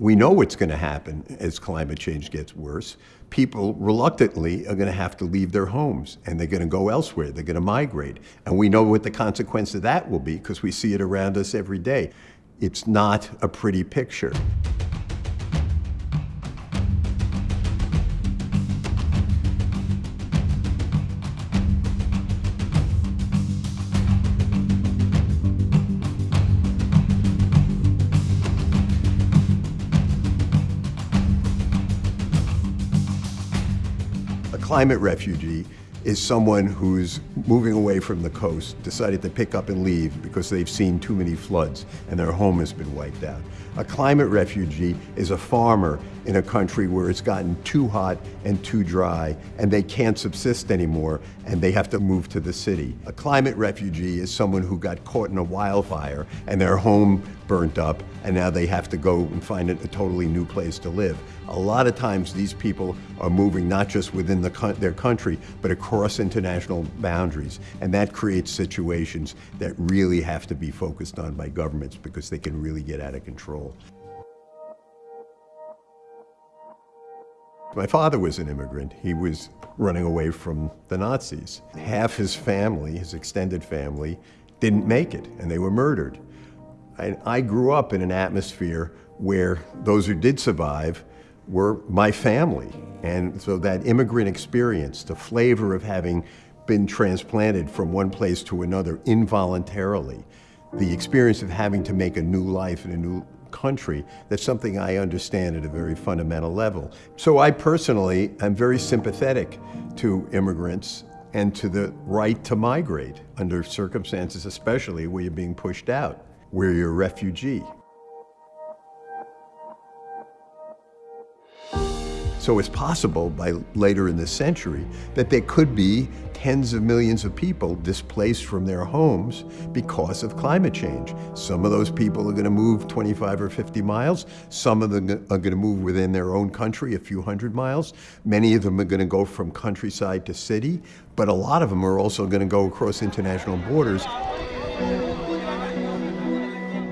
We know what's going to happen as climate change gets worse. People reluctantly are going to have to leave their homes and they're going to go elsewhere. They're going to migrate. And we know what the consequence of that will be because we see it around us every day. It's not a pretty picture. A climate refugee is someone who's moving away from the coast, decided to pick up and leave because they've seen too many floods and their home has been wiped out. A climate refugee is a farmer in a country where it's gotten too hot and too dry and they can't subsist anymore and they have to move to the city. A climate refugee is someone who got caught in a wildfire and their home burnt up and now they have to go and find a, totally new place to live. A lot of times these people are moving not just within the, their country but across international boundaries and that creates situations that really have to be focused on by governments because they can really get out of control. My father was an immigrant. He was running away from the Nazis. Half his family, his extended family, didn't make it, and they were murdered. And I grew up in an atmosphere where those who did survive were my family. And so that immigrant experience, the flavor of having been transplanted from one place to another involuntarily, the experience of having to make a new life in a new country, that's something I understand at a very fundamental level. So I personally am very sympathetic to immigrants and to the right to migrate under circumstances especially where you're being pushed out, where you're a refugee. So it's possible by later in this century that there could be tens of millions of people displaced from their homes because of climate change. Some of those people are going to move 25 or 50 miles. Some of them are going to move within their own country a few hundred miles. Many of them are going to go from countryside to city, but a lot of them are also going to go across international borders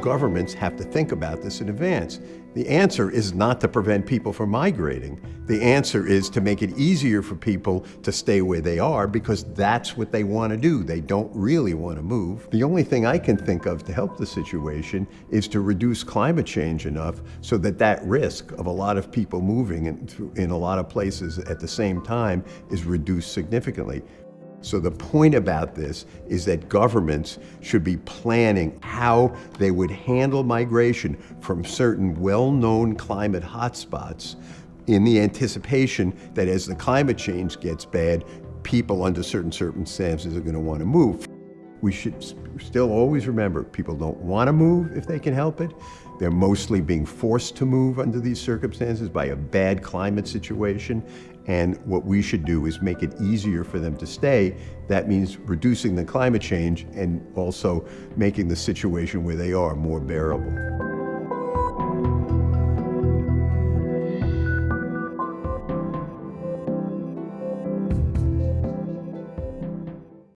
governments have to think about this in advance. The answer is not to prevent people from migrating. The answer is to make it easier for people to stay where they are because that's what they want to do. They don't really want to move. The only thing I can think of to help the situation is to reduce climate change enough so that that risk of a lot of people moving in, in a lot of places at the same time is reduced significantly. So the point about this is that governments should be planning how they would handle migration from certain well-known climate hotspots in the anticipation that as the climate change gets bad, people under certain circumstances are going to want to move. We should still always remember people don't want to move if they can help it. They're mostly being forced to move under these circumstances by a bad climate situation. And what we should do is make it easier for them to stay. That means reducing the climate change and also making the situation where they are more bearable.